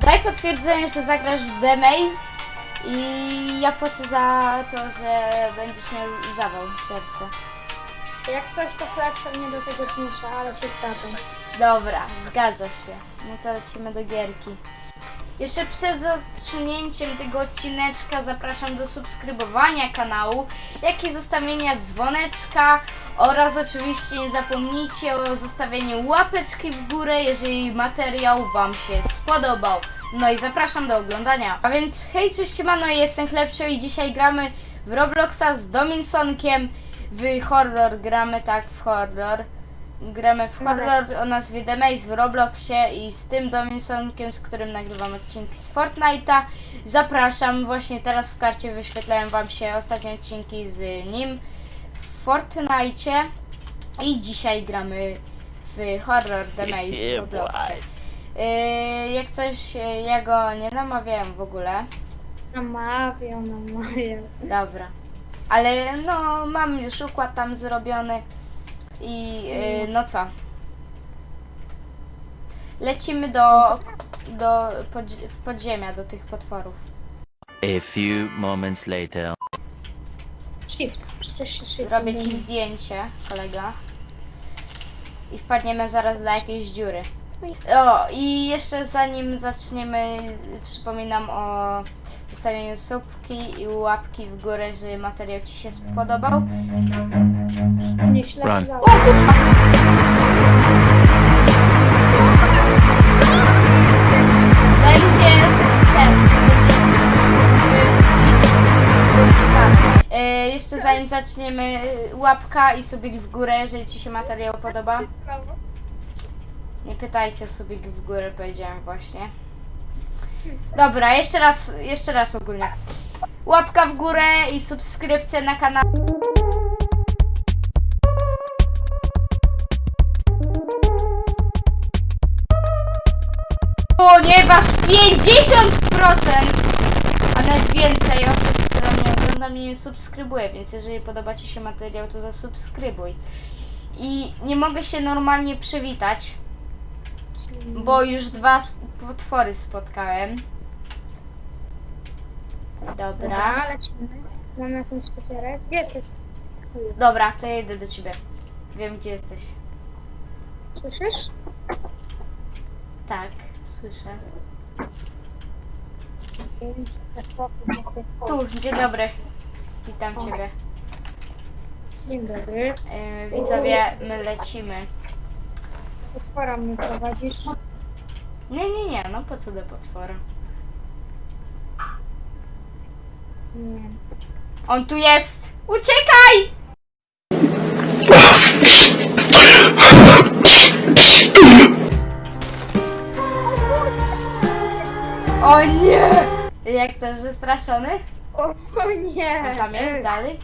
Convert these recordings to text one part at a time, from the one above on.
Daj potwierdzenie, że zagrasz w The Maze i ja płacę za to, że będziesz miał zawał serce. Jak coś, to chleb pewnie do tego zmusza, ale się zgadzam. Dobra, zgadza się. No to lecimy do gierki. Jeszcze przed zacznięciem tego odcineczka zapraszam do subskrybowania kanału, jak i zostawienia dzwoneczka oraz oczywiście nie zapomnijcie o zostawieniu łapeczki w górę, jeżeli materiał Wam się spodobał. No i zapraszam do oglądania. A więc hej, cześć, siemano, jestem Klepcio i dzisiaj gramy w Robloxa z Dominsonkiem. W horror gramy, tak, w horror. Gramy w horror o nazwie The Maze w Robloxie i z tym Dominsonkiem, z którym nagrywam odcinki z Fortnite'a. Zapraszam, właśnie teraz w karcie wyświetlają Wam się ostatnie odcinki z nim w Fortnite'cie. I dzisiaj gramy w horror The Maze w Robloxie. Yy, jak coś, yy, ja go nie namawiałem w ogóle. Namawiam, namawiam. Dobra. Ale no, mam już układ tam zrobiony. I yy, no co? Lecimy do, do podzi- w podziemia, do tych potworów. A few moments later. Shift, przecież się shift. Zrobię ci zdjęcie, kolega. I wpadniemy zaraz do jakiejś dziury. O, i jeszcze zanim zaczniemy, przypominam o zostawieniu subki i łapki w górę, jeżeli materiał Ci się spodobał. Nie Run. O kurwa! Będzie jest ten, Jeszcze zanim zaczniemy, łapka i subik w górę, jeżeli Ci się materiał podoba. Nie pytajcie, subik w górę powiedziałem właśnie. Dobra, jeszcze raz, jeszcze raz ogólnie. Łapka w górę i subskrypcja na kanał. Ponieważ 50%, a nawet więcej osób, która mnie ogląda, mnie nie subskrybuje, więc jeżeli podoba Ci się materiał, to zasubskrybuj. I nie mogę się normalnie przywitać, bo już dwa potwory spotkałem. Dobra. Dobra, lecimy. Mam jakąś papierek. Gdzie jesteś? Dobra, to ja idę do Ciebie. Wiem, gdzie jesteś. Słyszysz? Tak, słyszę. Tu. Dzień dobry. Witam Ciebie. Dzień dobry. Yy, widzowie, my lecimy. Potwora mnie prowadzisz. Nie, nie, nie, no po co do potwora? Nie. On tu jest! Uciekaj! O nie! Jak to? O, o nie! Tam jest, dalej.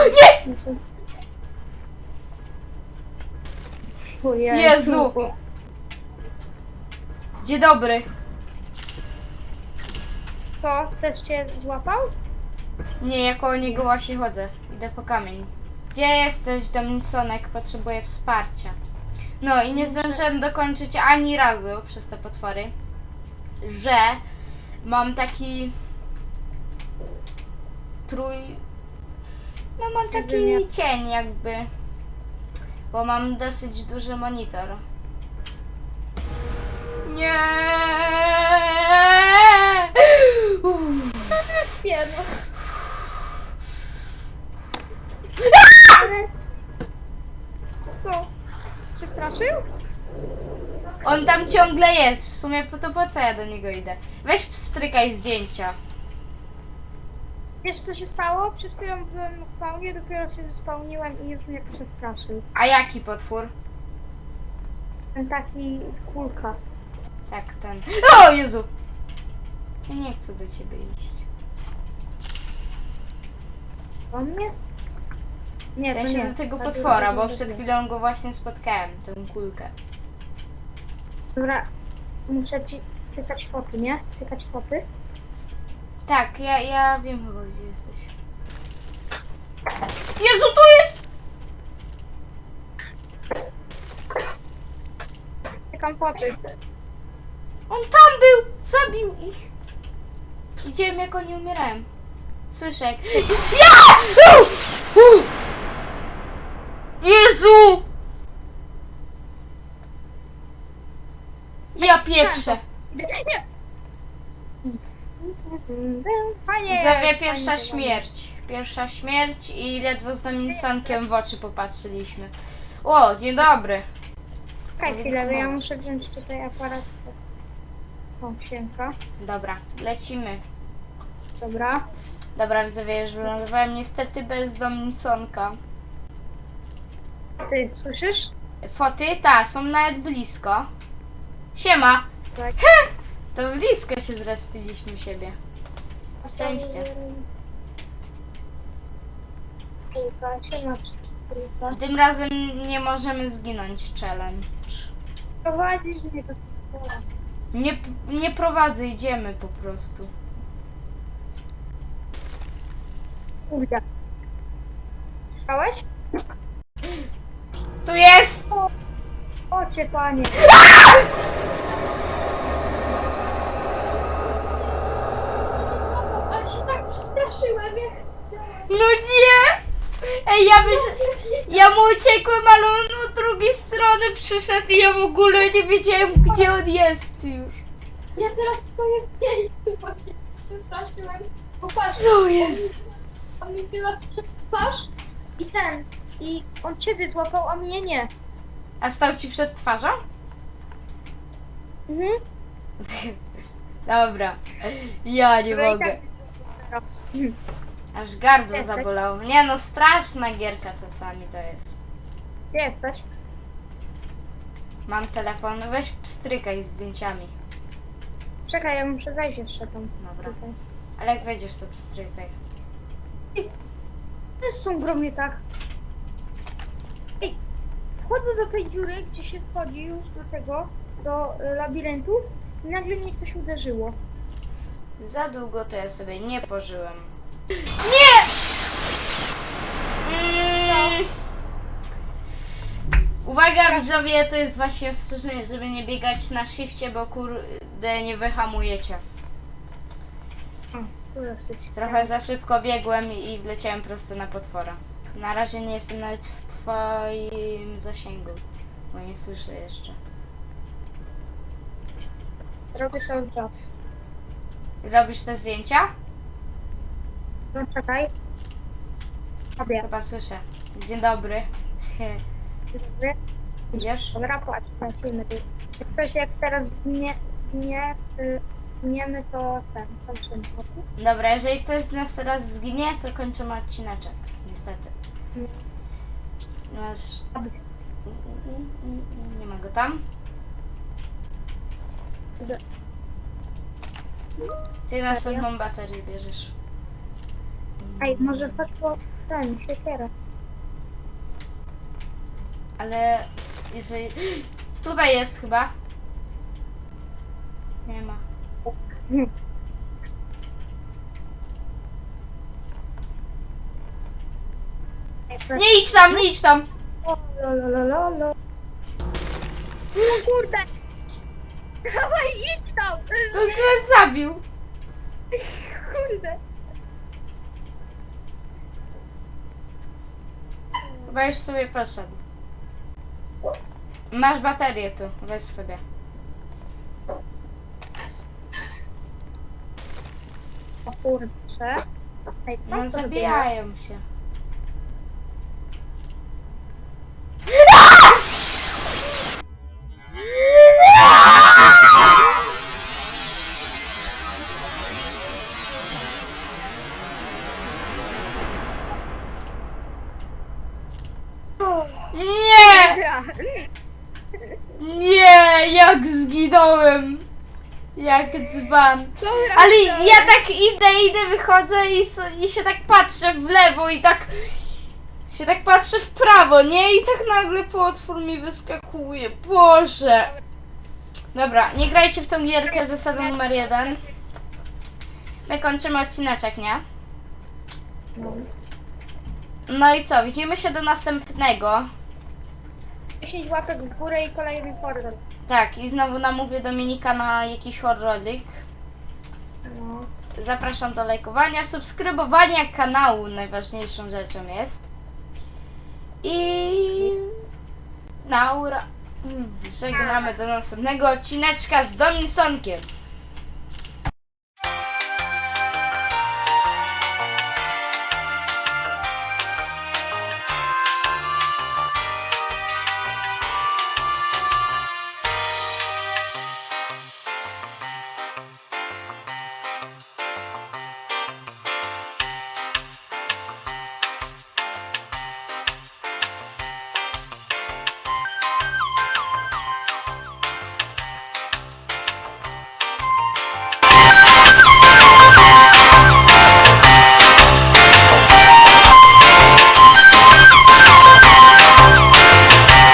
Nie! Ojej. Jezu! Dzień dobry. Co? Też cię złapał? Nie, ja koło niego właśnie chodzę. Idę po kamień. Gdzie jesteś, Dominsonek? Potrzebuję wsparcia. No i nie zdążyłem dokończyć ani razu przez te potwory, że mam taki trój... No mam taki Jedynie. cień jakby, bo mam dosyć duży monitor. Nie. Uff. Pieno. Co? Się straszył? On tam ciągle jest. W sumie po to po co ja do niego idę? Weź strykaj zdjęcia. Wiesz co się stało? Przed chwilą byłem na spawnie, dopiero się zespałniłem i już mnie przestraszył. A jaki potwór? Ten taki z kulka. Tak, ten. O Jezu! Ja nie chcę do ciebie iść. On mnie? W Nie, to sensie nie. do tego To potwora, drugi bo przed nie. chwilą go właśnie spotkałem, tę kulkę. Dobra. muszę ci cykać foty, nie? Cykać foty. Tak, ja, ja wiem chyba gdzie jesteś. Jezu, tu jest! Cykam foty. On tam był! Zabił ich! Widziałem jak oni umierają. Słyszę jak... Ja! Jezu! Ja pieprzę. Nie! Fajnie! Widzowie, pierwsza śmierć. Pierwsza śmierć i ledwo z Dominicjankiem w oczy popatrzyliśmy. O, dzień dobry. Czekaj chwilę, bo ja muszę wziąć tutaj aparat. O, siemka. Dobra, lecimy. Dobra. Dobra, widzowie, już wylądowałem niestety bez Dominicjanka. Ty słyszysz? Foty, ta, są nawet blisko. Siema! Tak. To blisko się zrespiliśmy siebie. Szczęście. Tym razem nie możemy zginąć challenge. Prowadzisz mnie do. Nie, nie prowadzę, idziemy po prostu. Kurde. Słyszałeś? Tu jest! O, o cię panie. Ale się tak przestraszyłem, jak... No nie! Ej, ja byś... Ja mu uciekłem, ale on od drugiej strony przyszedł i ja w ogóle nie wiedziałem, gdzie on jest już. Ja teraz powiem pięć, bo się przestraszyłem. Co jest? on mi tyle przed twarz i ten. I on ciebie złapał, a mnie nie. A stał ci przed twarzą? Mhm. Dobra. Ja nie Dobra, i mogę. tak Aż gardło Jesteś? zabolało. Nie no, straszna gierka czasami to jest. Gdzie jesteś? Mam telefon, weź strykaj z zdjęciami. Czekaj, ja muszę zejść jeszcze tam. Dobra. Tutaj. Ale jak wejdziesz, to pstrykaj. To jest są gromnie tak. Ej, wchodzę do tej dziury, gdzie się wchodzi już do tego, do y, labiryntu i nagle mnie coś uderzyło. Za długo to ja sobie nie pożyłem. Nie! Mm. Uwaga widzowie, to jest właśnie ostrzeżenie, żeby nie biegać na shifcie, bo kurde nie wyhamujecie. Trochę za szybko biegłem i wleciałem prosto na potwora. Na razie nie jestem nawet w twoim zasięgu, bo nie słyszę jeszcze. Robię cały czas. Robisz te zdjęcia? No czekaj. Robię. Chyba słyszę. Dzień dobry. Dobry. Idziesz? Dobra, tu. Jak ktoś jak teraz zginie, zginie, y, zginiemy to ten, kończymy. Dobra, jeżeli ktoś z nas teraz zginie, to kończymy odcineczek. Niestety. Masz... Nie ma go tam. Ty następną baterię bierzesz. Ej, może chodź po ten, siekierę. Ale jeżeli... Tutaj jest chyba. Nie ma. Nie idź tam, nie idź tam! O, lo, lo, lo, lo. O kurde! Dawaj, idź tam! On go zabił. Kurde! Chyba już sobie poszedł. Masz baterię tu, weź sobie. O kurczę. Dzban. Dobra, Ale dobra. ja tak idę, idę, wychodzę i, s- i się tak patrzę w lewo i tak się tak patrzę w prawo, nie? I tak nagle potwór mi wyskakuje. Boże! Dobra, nie grajcie w tą gierkę, zasada numer jeden. My kończymy odcineczek, nie? No. I co, widzimy się do następnego. 10 łapek w górę i kolejny horror. Tak, i znowu namówię Dominika na jakiś horrorik. No. Zapraszam do lajkowania, subskrybowania kanału, najważniejszą rzeczą jest. I Naura. Żegnamy do następnego odcineczka z Dominsonkiem.